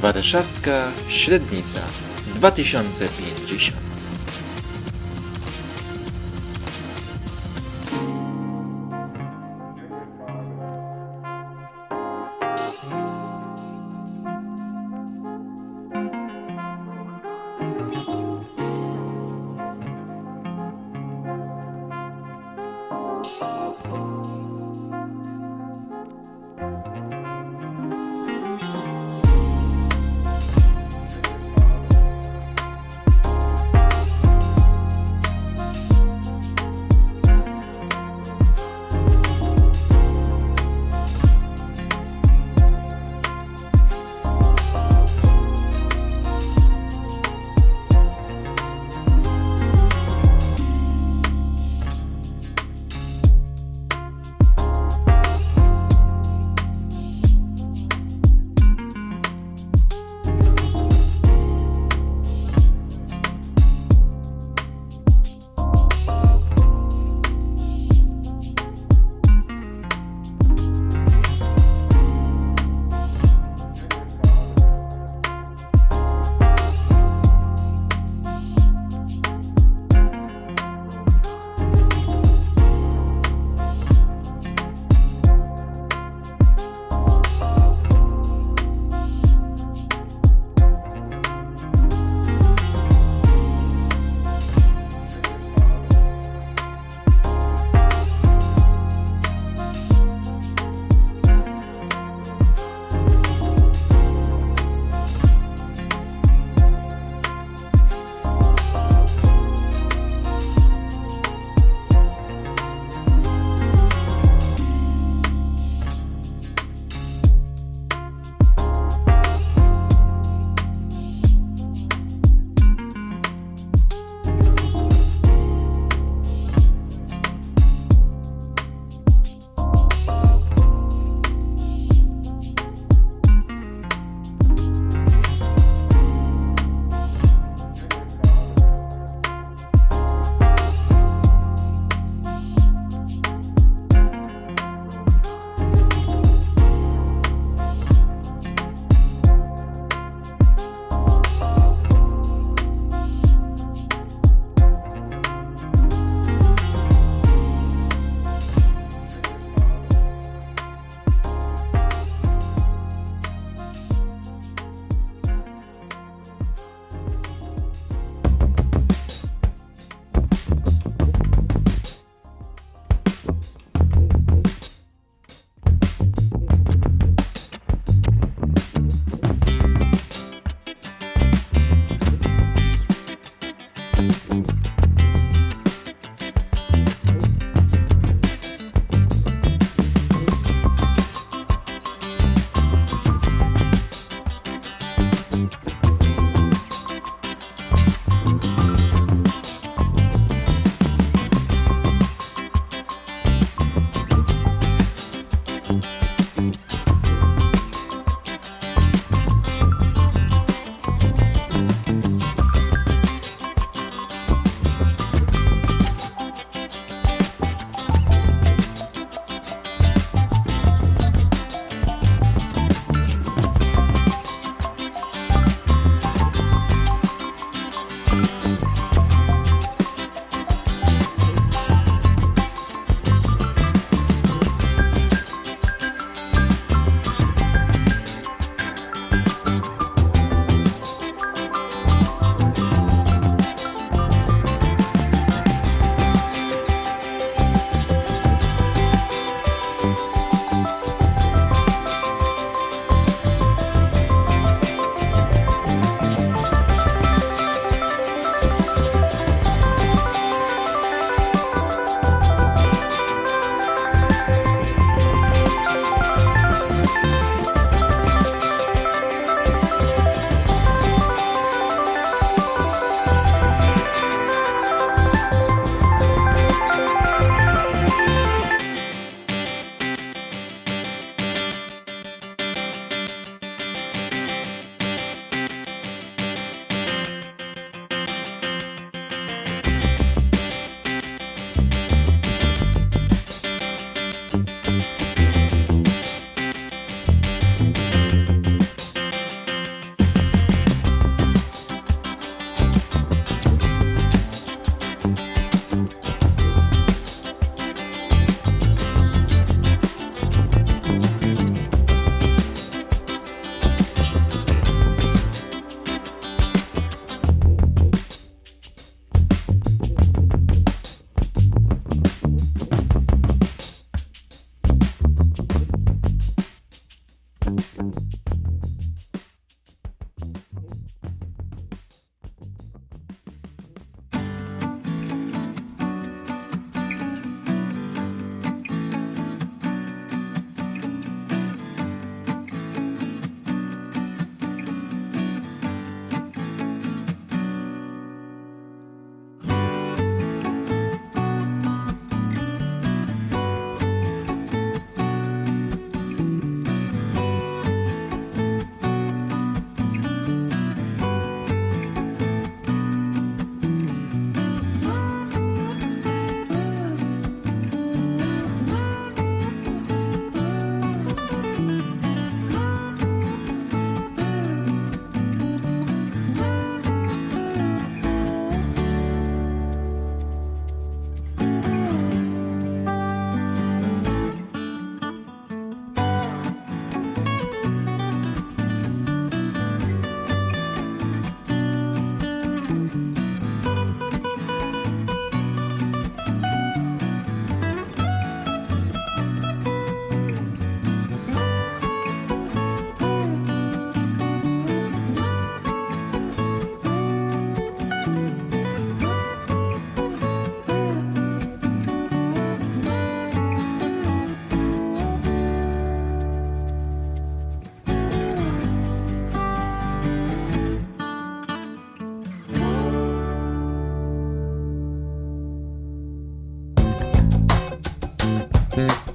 Warszawska Średnica 2050 Yeah.